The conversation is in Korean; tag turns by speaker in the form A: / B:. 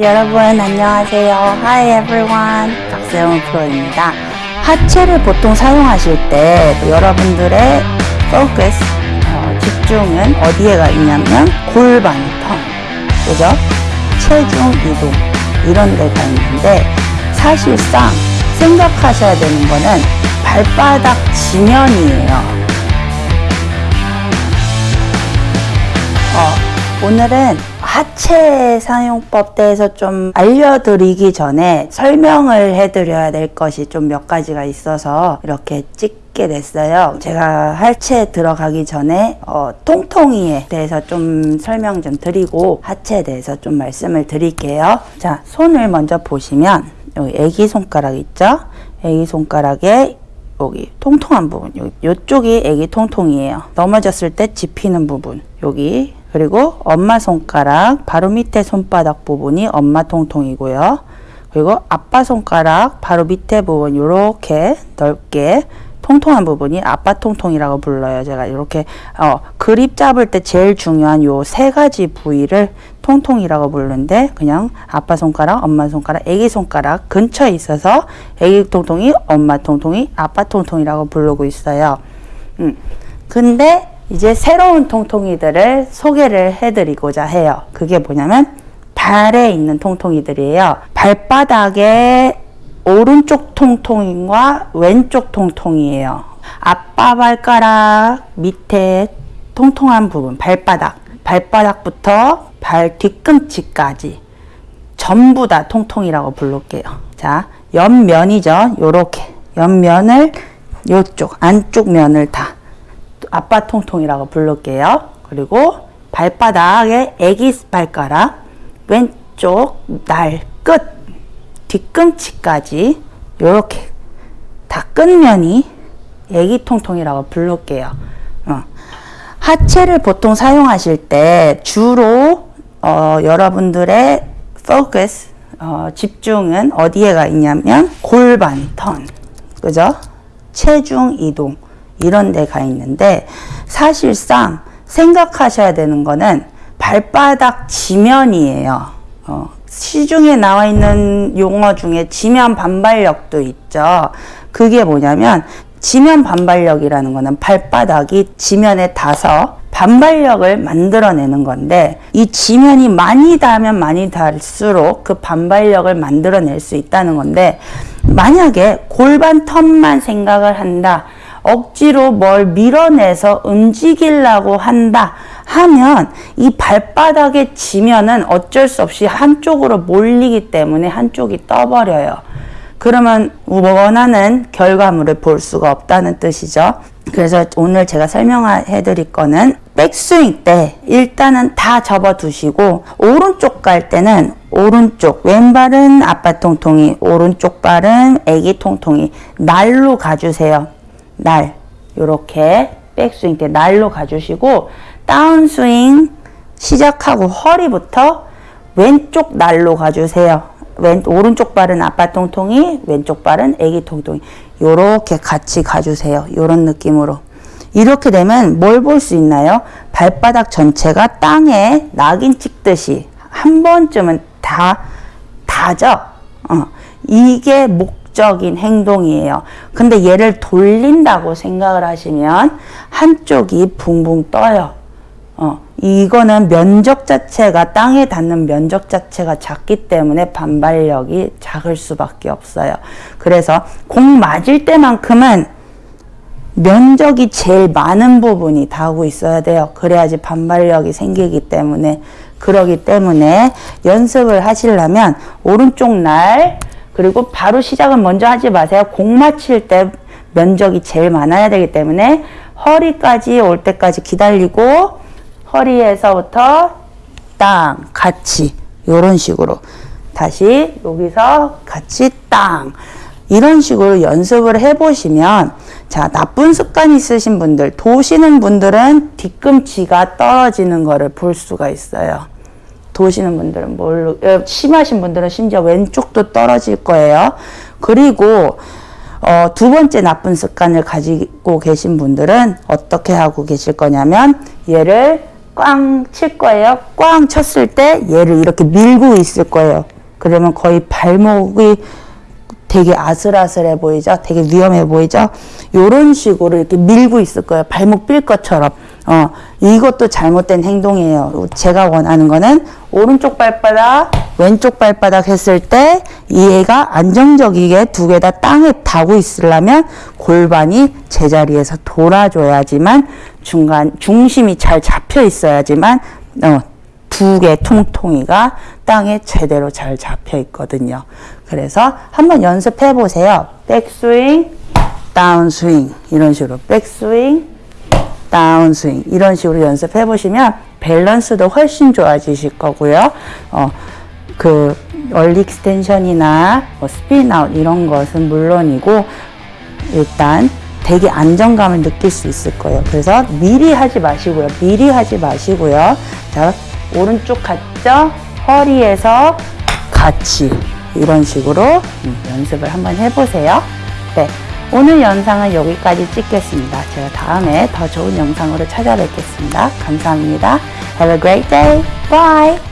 A: 여러분 안녕하세요. Hi everyone. 박세영 프로입니다. 하체를 보통 사용하실 때 여러분들의 focus, 어, 집중은 어디에 가 있냐면 골반, 턴, 그죠? 체중 이동 이런 데가 있는데 사실상 생각하셔야 되는 거는 발바닥 지면이에요. 어, 오늘은 하체 사용법 대해서 좀 알려드리기 전에 설명을 해드려야 될 것이 좀 몇 가지가 있어서 이렇게 찍게 됐어요. 제가 하체에 들어가기 전에 어, 통통이에 대해서 좀 설명 좀 드리고 하체에 대해서 좀 말씀을 드릴게요. 자, 손을 먼저 보시면 여기 애기 손가락 있죠? 애기 손가락에 여기 통통한 부분 여기 이쪽이 애기 통통이에요 넘어졌을 때 집히는 부분 여기 그리고 엄마 손가락 바로 밑에 손바닥 부분이 엄마 통통이고요 그리고 아빠 손가락 바로 밑에 부분 이렇게 넓게 통통한 부분이 아빠 통통이라고 불러요. 제가 이렇게 어, 그립 잡을 때 제일 중요한 요 세 가지 부위를 통통이라고 부르는데 그냥 아빠 손가락, 엄마 손가락, 애기 손가락 근처에 있어서 애기 통통이, 엄마 통통이, 아빠 통통이라고 부르고 있어요. 음. 근데 이제 새로운 통통이들을 소개를 해드리고자 해요. 그게 뭐냐면 발에 있는 통통이들이에요. 발바닥에 오른쪽 통통과 왼쪽 통통이에요. 아빠 발가락 밑에 통통한 부분, 발바닥, 발바닥부터 발 뒤꿈치까지 전부 다 통통이라고 부를게요. 자, 옆면이죠. 요렇게 옆면을 요쪽 안쪽 면을 다 아빠 통통이라고 부를게요. 그리고 발바닥에 애기 발가락 왼쪽 날 끝 뒤꿈치까지 이렇게 다 끝면이 애기 통통이라고 부를게요. 어. 하체를 보통 사용하실 때 주로 어, 여러분들의 focus 어, 집중은 어디에가 있냐면 골반 턴 그죠? 체중 이동 이런 데가 있는데 사실상 생각하셔야 되는 거는 발바닥 지면이에요. 어, 시중에 나와 있는 용어 중에 지면 반발력도 있죠. 그게 뭐냐면 지면 반발력이라는 거는 발바닥이 지면에 닿아서 반발력을 만들어내는 건데 이 지면이 많이 닿으면 많이 닿을수록 그 반발력을 만들어낼 수 있다는 건데 만약에 골반 턴만 생각을 한다. 억지로 뭘 밀어내서 움직이려고 한다 하면 이 발바닥의 지면은 어쩔 수 없이 한쪽으로 몰리기 때문에 한쪽이 떠버려요. 그러면 원하는 결과물을 볼 수가 없다는 뜻이죠. 그래서 오늘 제가 설명해 드릴 거는 백스윙 때 일단은 다 접어 두시고 오른쪽 갈 때는 오른쪽 왼발은 아빠 통통이 오른쪽 발은 애기 통통이 날로 가주세요. 날 요렇게 백스윙 때 날로 가주시고 다운스윙 시작하고 허리부터 왼쪽 날로 가주세요. 왼 오른쪽 발은 아빠 통통이 왼쪽 발은 애기 통통이 요렇게 같이 가주세요. 요런 느낌으로 이렇게 되면 뭘 볼 수 있나요? 발바닥 전체가 땅에 낙인 찍듯이 한 번쯤은 다 닿죠. 어. 이게 목 적인 행동이에요. 근데 얘를 돌린다고 생각을 하시면 한쪽이 붕붕 떠요. 어, 이거는 면적 자체가 땅에 닿는 면적 자체가 작기 때문에 반발력이 작을 수밖에 없어요. 그래서 공 맞을 때만큼은 면적이 제일 많은 부분이 닿고 있어야 돼요. 그래야지 반발력이 생기기 때문에 그러기 때문에 연습을 하시려면 오른쪽 날 그리고 바로 시작은 먼저 하지 마세요. 공 맞힐 때 면적이 제일 많아야 되기 때문에 허리까지 올 때까지 기다리고 허리에서부터 땅 같이 이런 식으로 다시 여기서 같이 땅 이런 식으로 연습을 해보시면 자 나쁜 습관 있으신 분들 도시는 분들은 뒤꿈치가 떨어지는 거를 볼 수가 있어요. 도시는 분들은 뭘로 어, 심하신 분들은 심지어 왼쪽도 떨어질 거예요. 그리고 어, 두 번째 나쁜 습관을 가지고 계신 분들은 어떻게 하고 계실 거냐면 얘를 꽝 칠 거예요. 꽝 쳤을 때 얘를 이렇게 밀고 있을 거예요. 그러면 거의 발목이 되게 아슬아슬해 보이죠? 되게 위험해 보이죠? 요런 식으로 이렇게 밀고 있을 거예요. 발목 빌 것처럼. 어, 이것도 잘못된 행동이에요. 제가 원하는 거는 오른쪽 발바닥, 왼쪽 발바닥 했을 때 얘가 안정적이게 두 개 다 땅에 닿고 있으려면 골반이 제자리에서 돌아줘야지만 중간, 중심이 잘 잡혀 있어야지만 어, 두개 통통이가 땅에 제대로 잘 잡혀 있거든요. 그래서 한번 연습해 보세요. 백스윙, 다운스윙 이런 식으로 백스윙, 다운스윙 이런 식으로 연습해 보시면 밸런스도 훨씬 좋아지실 거고요. 어, 그 early extension이나 뭐 spin out 이런 것은 물론이고 일단 되게 안정감을 느낄 수 있을 거예요. 그래서 미리 하지 마시고요. 미리 하지 마시고요. 자, 오른쪽 갔죠? 허리에서 같이 이런 식으로 음, 연습을 한번 해보세요. 네. 오늘 영상은 여기까지 찍겠습니다. 제가 다음에 더 좋은 영상으로 찾아뵙겠습니다. 감사합니다. Have a great day. Bye.